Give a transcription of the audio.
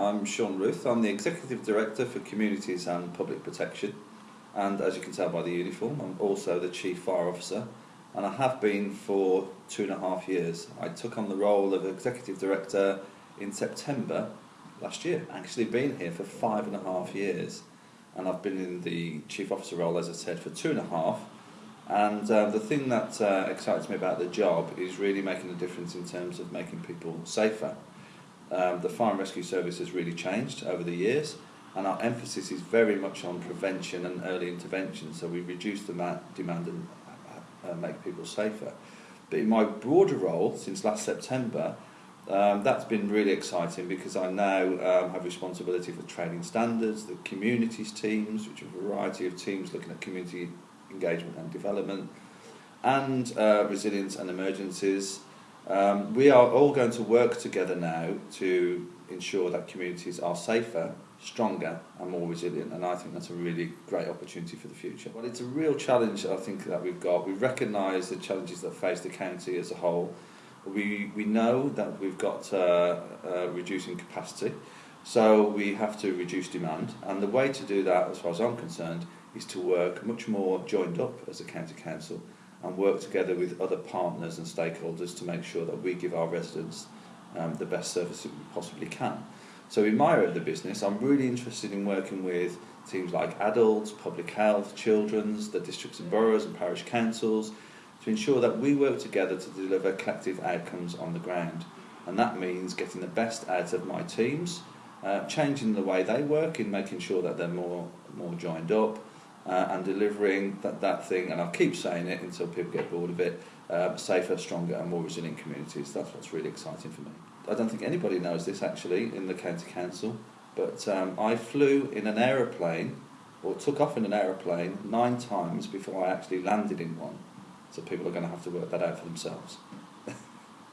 I'm Sean Ruth. I'm the Executive Director for Communities and Public Protection, and as you can tell by the uniform, I'm also the Chief Fire Officer, and I have been for two and a half years. I took on the role of Executive Director in September last year. Actually, been here for five and a half years, and I've been in the Chief Officer role, as I said, for two and a half. And uh, the thing that uh, excites me about the job is really making a difference in terms of making people safer. Um, the fire and rescue service has really changed over the years, and our emphasis is very much on prevention and early intervention. So we reduce the demand and uh, make people safer. But in my broader role since last September, um, that's been really exciting because I now um, have responsibility for training standards, the communities teams, which are a variety of teams looking at community engagement and development, and uh, resilience and emergencies. Um, we are all going to work together now to ensure that communities are safer, stronger and more resilient and I think that's a really great opportunity for the future. Well it's a real challenge I think that we've got. We recognise the challenges that face the county as a whole. We, we know that we've got uh, uh, reducing capacity so we have to reduce demand and the way to do that as far as I'm concerned is to work much more joined up as a county council and work together with other partners and stakeholders to make sure that we give our residents um, the best service that we possibly can. So in my area of the business, I'm really interested in working with teams like adults, public health, children's, the districts and boroughs and parish councils to ensure that we work together to deliver collective outcomes on the ground. And that means getting the best out of my teams, uh, changing the way they work in making sure that they're more, more joined up, uh, and delivering that, that thing, and I'll keep saying it until people get bored of it, uh, safer, stronger and more resilient communities. That's what's really exciting for me. I don't think anybody knows this actually in the County Council, but um, I flew in an aeroplane, or took off in an aeroplane, nine times before I actually landed in one. So people are going to have to work that out for themselves.